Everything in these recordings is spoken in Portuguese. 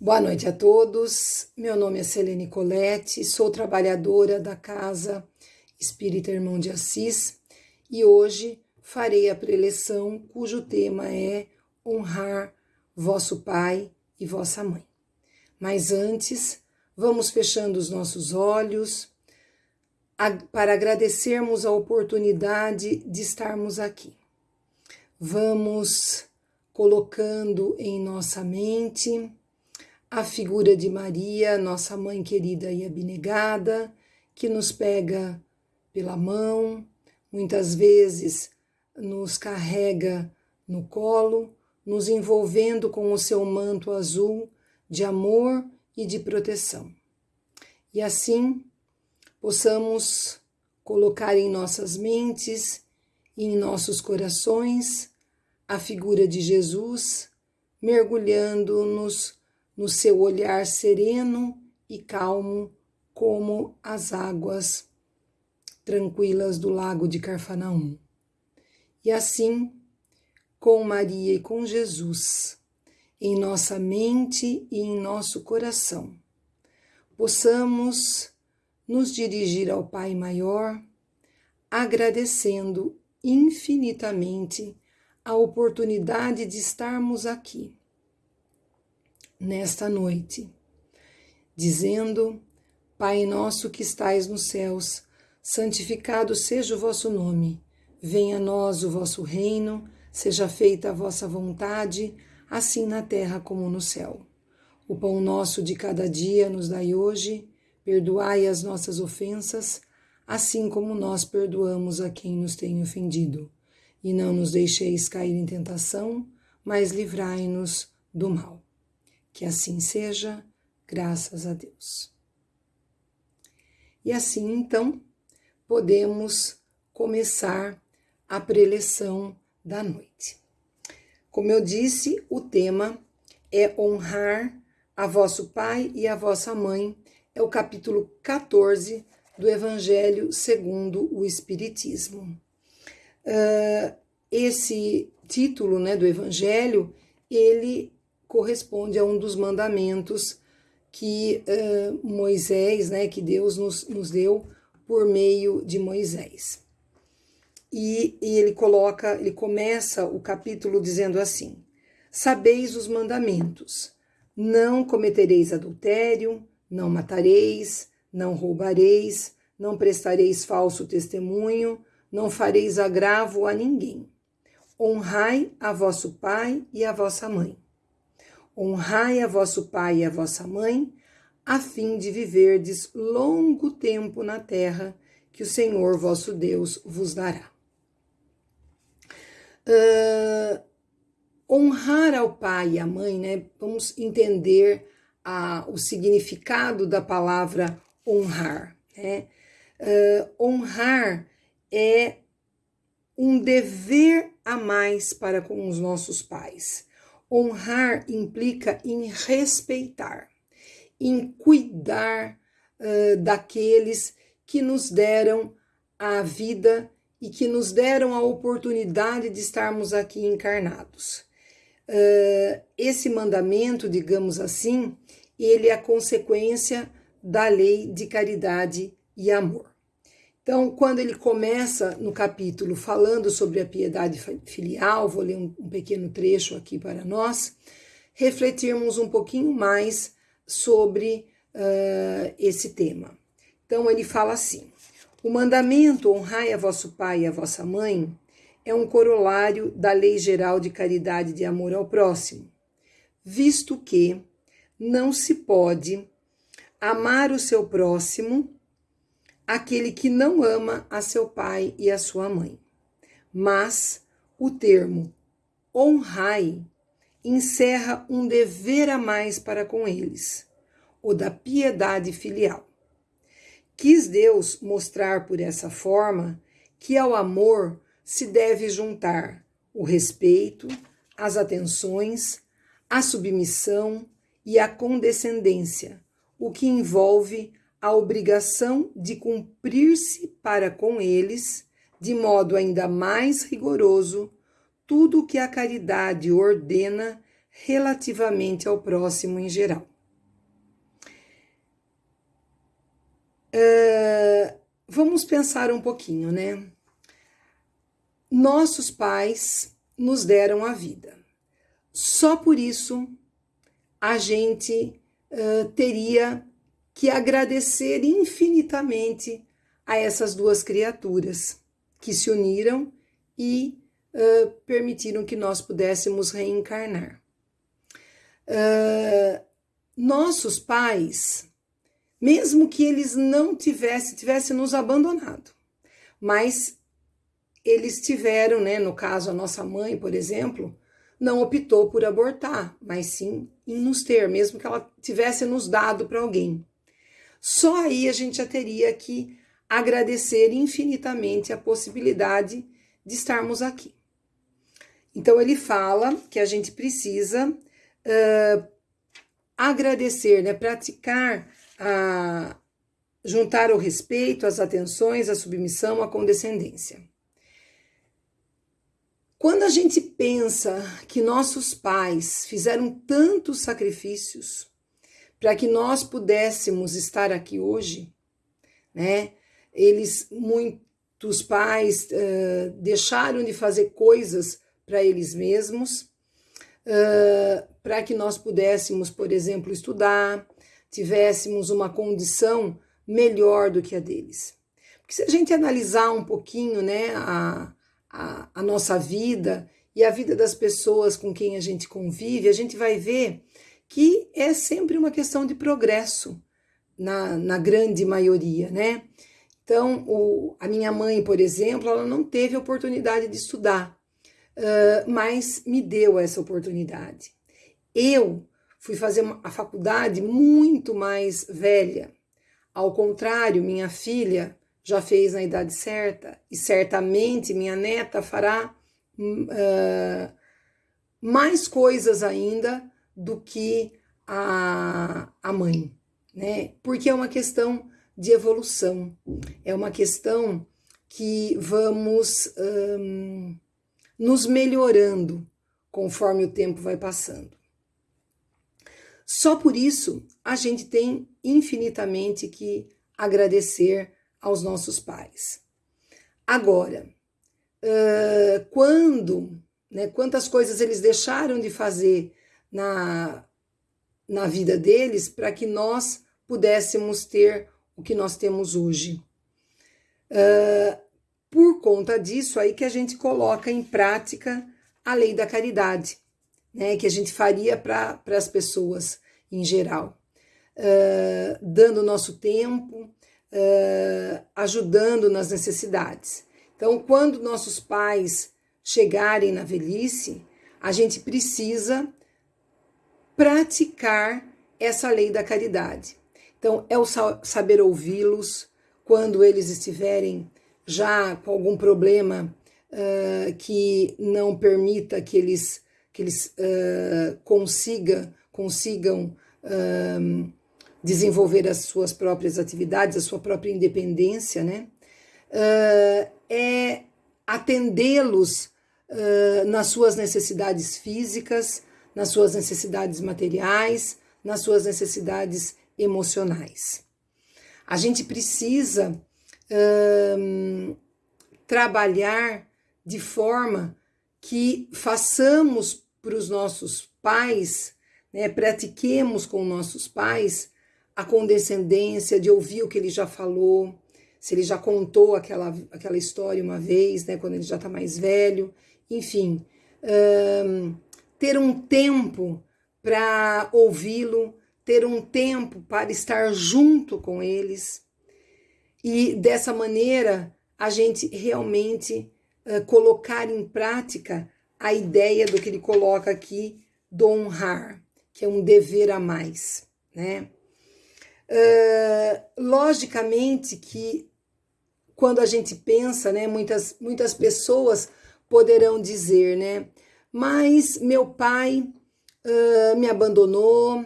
Boa noite a todos. Meu nome é Selene Colette, sou trabalhadora da Casa Espírita Irmão de Assis e hoje farei a preleção cujo tema é honrar vosso pai e vossa mãe. Mas antes, vamos fechando os nossos olhos para agradecermos a oportunidade de estarmos aqui. Vamos colocando em nossa mente a figura de Maria, nossa mãe querida e abnegada, que nos pega pela mão, muitas vezes nos carrega no colo, nos envolvendo com o seu manto azul de amor e de proteção. E assim possamos colocar em nossas mentes e em nossos corações a figura de Jesus, mergulhando-nos no seu olhar sereno e calmo, como as águas tranquilas do lago de Carfanaum. E assim, com Maria e com Jesus, em nossa mente e em nosso coração, possamos nos dirigir ao Pai Maior, agradecendo infinitamente a oportunidade de estarmos aqui nesta noite, dizendo: Pai nosso que estais nos céus, santificado seja o vosso nome. Venha a nós o vosso reino, seja feita a vossa vontade, assim na terra como no céu. O pão nosso de cada dia nos dai hoje, perdoai as nossas ofensas, assim como nós perdoamos a quem nos tem ofendido. E não nos deixeis cair em tentação, mas livrai-nos do mal. Que assim seja, graças a Deus. E assim, então, podemos começar a preleção da noite. Como eu disse, o tema é honrar a vosso pai e a vossa mãe, é o capítulo 14 do Evangelho segundo o Espiritismo. Uh, esse título né, do Evangelho, ele corresponde a um dos mandamentos que uh, Moisés, né, que Deus nos, nos deu por meio de Moisés. E, e ele coloca, ele começa o capítulo dizendo assim: Sabeis os mandamentos: não cometereis adultério, não matareis, não roubareis, não prestareis falso testemunho, não fareis agravo a ninguém. Honrai a vosso pai e a vossa mãe Honrai a vosso pai e a vossa mãe, a fim de viverdes longo tempo na terra que o Senhor vosso Deus vos dará. Uh, honrar ao pai e à mãe, né? Vamos entender a, o significado da palavra honrar. Né? Uh, honrar é um dever a mais para com os nossos pais. Honrar implica em respeitar, em cuidar uh, daqueles que nos deram a vida e que nos deram a oportunidade de estarmos aqui encarnados. Uh, esse mandamento, digamos assim, ele é a consequência da lei de caridade e amor. Então, quando ele começa no capítulo falando sobre a piedade filial, vou ler um, um pequeno trecho aqui para nós, refletirmos um pouquinho mais sobre uh, esse tema. Então, ele fala assim: o mandamento honrai a vosso pai e a vossa mãe é um corolário da lei geral de caridade e de amor ao próximo, visto que não se pode amar o seu próximo aquele que não ama a seu pai e a sua mãe. Mas o termo honrai encerra um dever a mais para com eles, o da piedade filial. Quis Deus mostrar por essa forma que ao amor se deve juntar o respeito, as atenções, a submissão e a condescendência, o que envolve a obrigação de cumprir-se para com eles, de modo ainda mais rigoroso, tudo o que a caridade ordena relativamente ao próximo em geral. Uh, vamos pensar um pouquinho, né? Nossos pais nos deram a vida. Só por isso a gente uh, teria que agradecer infinitamente a essas duas criaturas que se uniram e uh, permitiram que nós pudéssemos reencarnar. Uh, nossos pais, mesmo que eles não tivessem, tivessem nos abandonado, mas eles tiveram, né, no caso a nossa mãe, por exemplo, não optou por abortar, mas sim em nos ter, mesmo que ela tivesse nos dado para alguém. Só aí a gente já teria que agradecer infinitamente a possibilidade de estarmos aqui. Então ele fala que a gente precisa uh, agradecer, né, praticar, a, juntar o respeito, as atenções, a submissão, a condescendência. Quando a gente pensa que nossos pais fizeram tantos sacrifícios para que nós pudéssemos estar aqui hoje, né? Eles, muitos pais, uh, deixaram de fazer coisas para eles mesmos, uh, para que nós pudéssemos, por exemplo, estudar, tivéssemos uma condição melhor do que a deles. Porque se a gente analisar um pouquinho, né, a, a, a nossa vida e a vida das pessoas com quem a gente convive, a gente vai ver que é sempre uma questão de progresso, na, na grande maioria, né? Então, o, a minha mãe, por exemplo, ela não teve oportunidade de estudar, uh, mas me deu essa oportunidade. Eu fui fazer a faculdade muito mais velha. Ao contrário, minha filha já fez na idade certa e certamente minha neta fará uh, mais coisas ainda do que a, a mãe, né? Porque é uma questão de evolução, é uma questão que vamos um, nos melhorando conforme o tempo vai passando. Só por isso a gente tem infinitamente que agradecer aos nossos pais. Agora, uh, quando, né, quantas coisas eles deixaram de fazer na, na vida deles para que nós pudéssemos ter o que nós temos hoje. Uh, por conta disso aí que a gente coloca em prática a lei da caridade, né, que a gente faria para as pessoas em geral, uh, dando nosso tempo, uh, ajudando nas necessidades. Então, quando nossos pais chegarem na velhice, a gente precisa praticar essa lei da caridade. Então, é o saber ouvi-los quando eles estiverem já com algum problema uh, que não permita que eles, que eles uh, consiga, consigam uh, desenvolver as suas próprias atividades, a sua própria independência, né? É atendê-los nas suas necessidades físicas, nas suas necessidades materiais, nas suas necessidades emocionais. A gente precisa uh, trabalhar de forma que façamos para os nossos pais, né, pratiquemos com nossos pais a condescendência de ouvir o que ele já falou, se ele já contou aquela, aquela história uma vez, né, quando ele já está mais velho, enfim, um, ter um tempo para ouvi-lo, ter um tempo para estar junto com eles e dessa maneira a gente realmente uh, colocar em prática a ideia do que ele coloca aqui do honrar, que é um dever a mais, né? Uh, logicamente que quando a gente pensa, né, muitas, muitas pessoas poderão dizer, né, mas meu pai uh, me abandonou,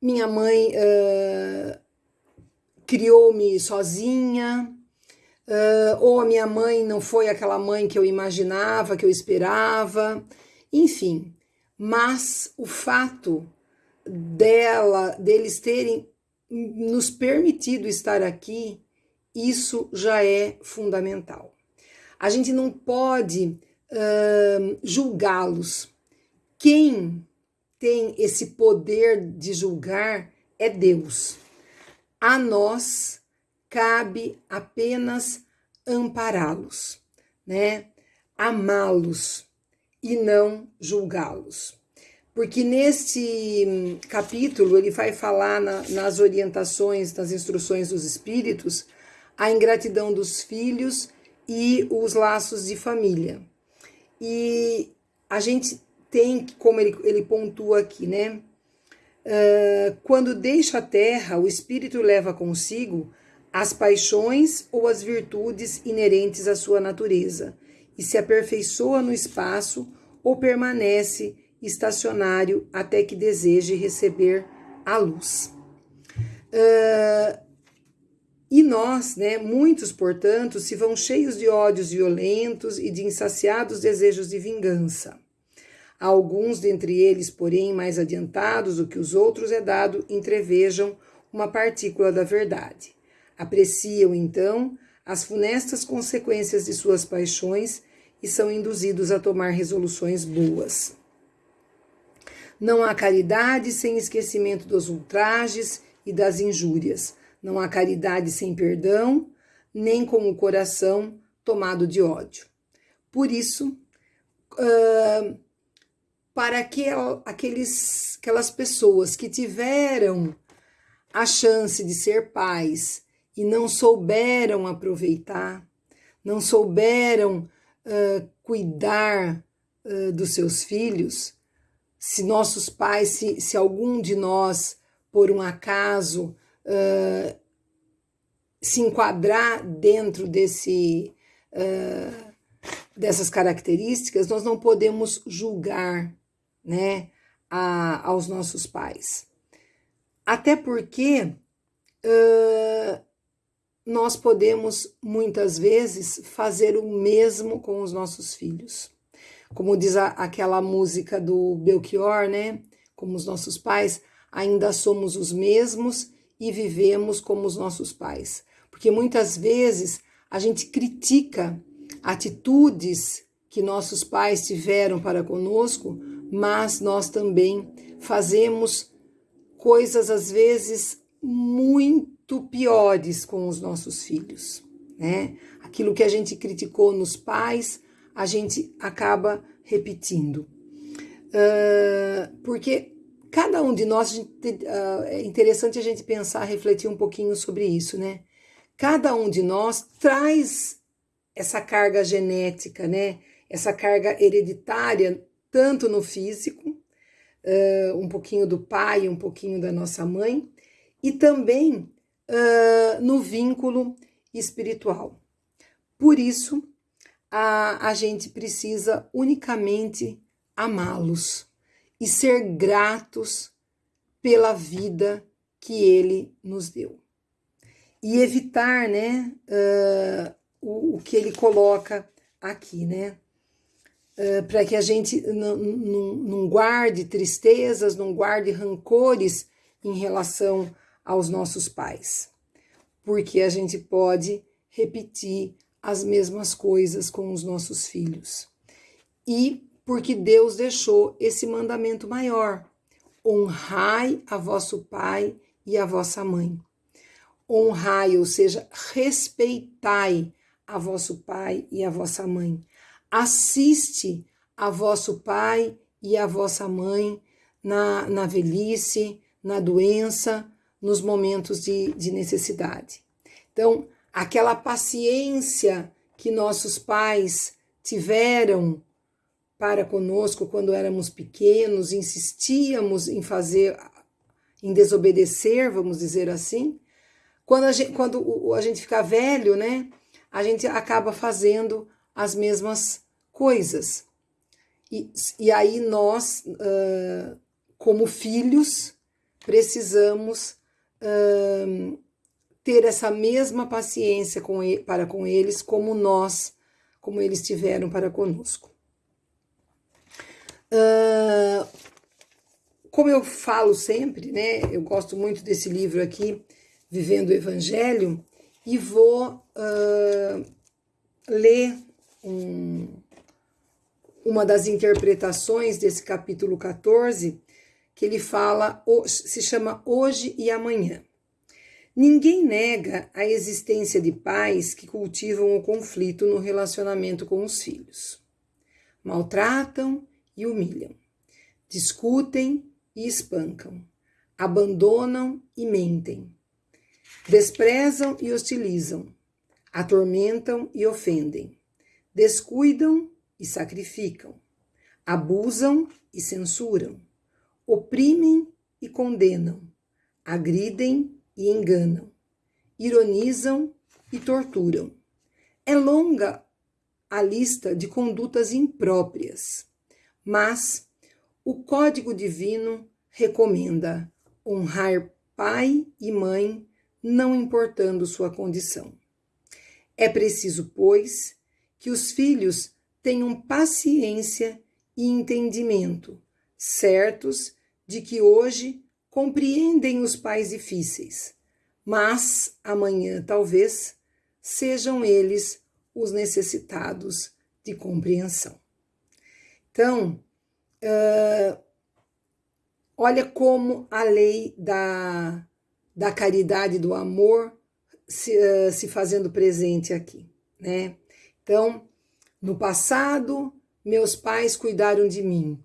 minha mãe uh, criou-me sozinha, ou a minha mãe não foi aquela mãe que eu imaginava, que eu esperava, enfim. mas o fato dela, deles terem nos permitido estar aqui, isso já é fundamental. A gente não pode julgá-los. Quem tem esse poder de julgar é Deus. A nós cabe apenas ampará-los, né? Amá-los e não julgá-los. Porque neste hum, capítulo ele vai falar na, nas orientações, nas instruções dos espíritos, a ingratidão dos filhos e os laços de família. E a gente tem, como ele, ele pontua aqui, né? Uh, quando deixa a terra, o espírito leva consigo as paixões ou as virtudes inerentes à sua natureza e se aperfeiçoa no espaço ou permanece estacionário até que deseje receber a luz. Uh, e nós, né, muitos, portanto, se vão cheios de ódios violentos e de insaciados desejos de vingança. Alguns dentre eles, porém, mais adiantados do que os outros, é dado entrevejam uma partícula da verdade. Apreciam, então, as funestas consequências de suas paixões e são induzidos a tomar resoluções boas. Não há caridade sem esquecimento dos ultrajes e das injúrias. Não há caridade sem perdão, nem com o coração tomado de ódio. Por isso, uh, para aquel, aqueles, aquelas pessoas que tiveram a chance de ser pais e não souberam aproveitar, não souberam uh, cuidar uh, dos seus filhos, se nossos pais, se, se algum de nós, por um acaso, uh, se enquadrar dentro desse, dessas características, nós não podemos julgar né, a, aos nossos pais. Até porque nós podemos muitas vezes fazer o mesmo com os nossos filhos. Como diz a, aquela música do Belchior, né? Como os nossos pais, ainda somos os mesmos e vivemos como os nossos pais. Porque muitas vezes a gente critica atitudes que nossos pais tiveram para conosco, mas nós também fazemos coisas às vezes muito piores com os nossos filhos, né? Aquilo que a gente criticou nos pais, a gente acaba repetindo. Uh, porque cada um de nós, uh, é interessante a gente pensar, refletir um pouquinho sobre isso, né? Cada um de nós traz essa carga genética, né? Essa carga hereditária, tanto no físico, uh, um pouquinho do pai, um pouquinho da nossa mãe, e também uh, no vínculo espiritual. Por isso, a, a gente precisa unicamente amá-los e ser gratos pela vida que ele nos deu. E evitar né, uh, o, o, que ele coloca aqui, né? Uh, para que a gente não guarde tristezas, não guarde rancores em relação aos nossos pais, porque a gente pode repetir as mesmas coisas com os nossos filhos. E porque Deus deixou esse mandamento maior: honrai a vosso pai e a vossa mãe. Honrai, ou seja, respeitai a vosso pai e a vossa mãe. Assiste a vosso pai e a vossa mãe na, na velhice, na doença, nos momentos de, de necessidade. Então, aquela paciência que nossos pais tiveram para conosco quando éramos pequenos, insistíamos em fazer, em desobedecer, vamos dizer assim. Quando a gente, quando a gente fica velho, né, a gente acaba fazendo as mesmas coisas. E, e aí nós, uh, como filhos, precisamos ter essa mesma paciência com ele, para com eles, como nós, como eles tiveram para conosco. Uh, como eu falo sempre, né? Eu gosto muito desse livro aqui, Vivendo o Evangelho, e vou uh, ler um, uma das interpretações desse capítulo 14, que ele fala, se chama Hoje e Amanhã. Ninguém nega a existência de pais que cultivam o conflito no relacionamento com os filhos. Maltratam e humilham, discutem e espancam, abandonam e mentem, desprezam e hostilizam, atormentam e ofendem, descuidam e sacrificam, abusam e censuram, oprimem e condenam, agridem e enganam, ironizam e torturam. É longa a lista de condutas impróprias, mas o Código Divino recomenda honrar pai e mãe, não importando sua condição. É preciso, pois, que os filhos tenham paciência e entendimento, certos de que hoje compreendem os pais difíceis, mas amanhã talvez sejam eles os necessitados de compreensão. Então, uh, olha como a lei da, da caridade, do amor, se, uh, se fazendo presente aqui, né? Então, no passado, meus pais cuidaram de mim.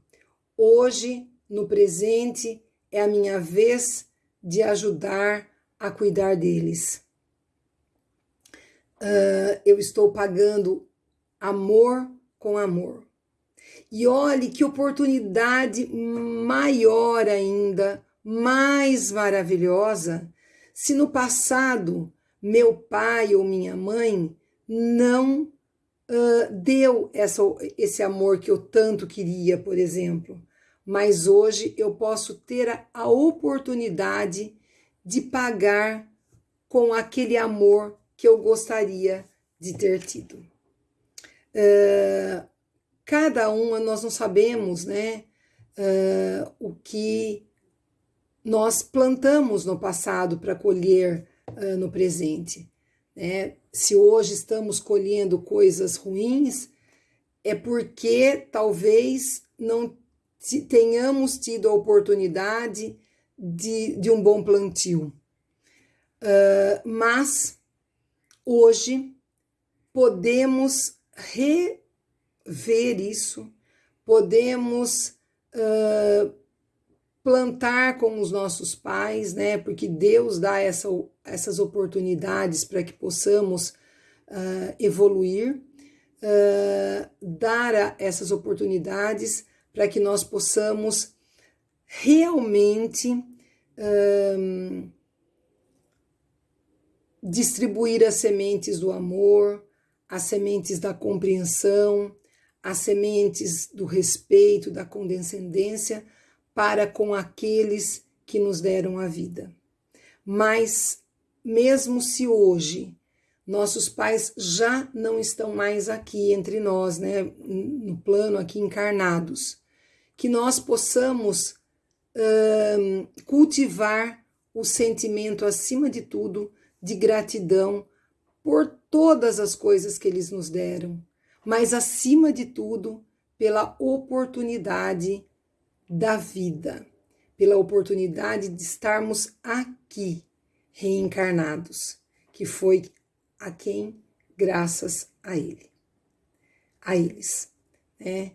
Hoje, no presente, é a minha vez de ajudar a cuidar deles. Uh, eu estou pagando amor com amor. E olhe que oportunidade maior ainda, mais maravilhosa, se no passado meu pai ou minha mãe não uh, deu essa, esse amor que eu tanto queria, por exemplo. Mas hoje eu posso ter a, a oportunidade de pagar com aquele amor que eu gostaria de ter tido. Uh, cada uma nós não sabemos, né, uh, o que nós plantamos no passado para colher uh, no presente. Né? Se hoje estamos colhendo coisas ruins, é porque talvez não tenhamos tido a oportunidade de, de um bom plantio. Uh, mas hoje podemos rever isso, podemos uh, plantar com os nossos pais, né? Porque Deus dá essa, essas oportunidades para que possamos uh, evoluir, uh, dar essas oportunidades para que nós possamos realmente um, distribuir as sementes do amor, as sementes da compreensão, as sementes do respeito, da condescendência para com aqueles que nos deram a vida. Mas, mesmo se hoje nossos pais já não estão mais aqui entre nós, né, no plano aqui encarnados, que nós possamos uh, cultivar o sentimento, acima de tudo, de gratidão por todas as coisas que eles nos deram, mas acima de tudo, pela oportunidade da vida, pela oportunidade de estarmos aqui, reencarnados, que foi a quem graças a ele, a eles, né?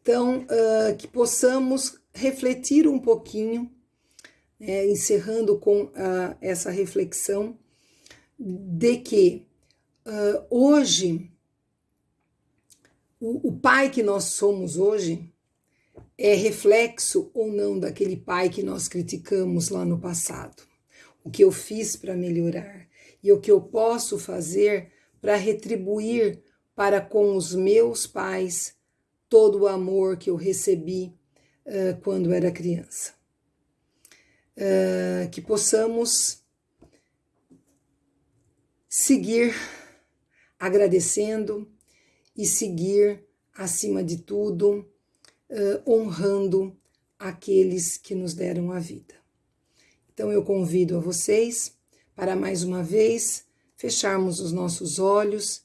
Então, uh, que possamos refletir um pouquinho, né, encerrando com uh, essa reflexão, de que uh, hoje, o, o pai que nós somos hoje, é reflexo ou não daquele pai que nós criticamos lá no passado. O que eu fiz para melhorar e o que eu posso fazer para retribuir para com os meus pais todo o amor que eu recebi uh, quando era criança. Uh, que possamos seguir agradecendo e seguir, acima de tudo, uh, honrando aqueles que nos deram a vida. Então eu convido a vocês para mais uma vez fecharmos os nossos olhos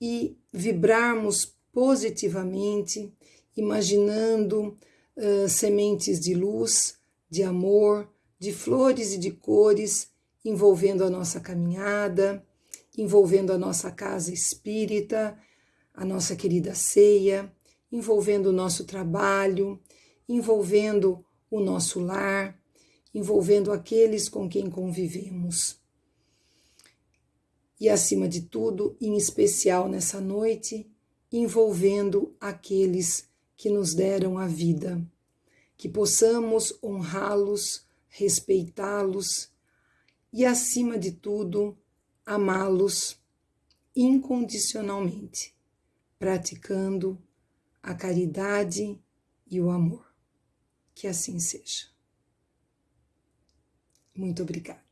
e vibrarmos positivamente, imaginando uh, sementes de luz, de amor, de flores e de cores envolvendo a nossa caminhada, envolvendo a nossa casa espírita, a nossa querida ceia, envolvendo o nosso trabalho, envolvendo o nosso lar, envolvendo aqueles com quem convivemos. E, acima de tudo, em especial nessa noite, envolvendo aqueles que nos deram a vida, que possamos honrá-los, respeitá-los e, acima de tudo, amá-los incondicionalmente, praticando a caridade e o amor. Que assim seja. Muito obrigada.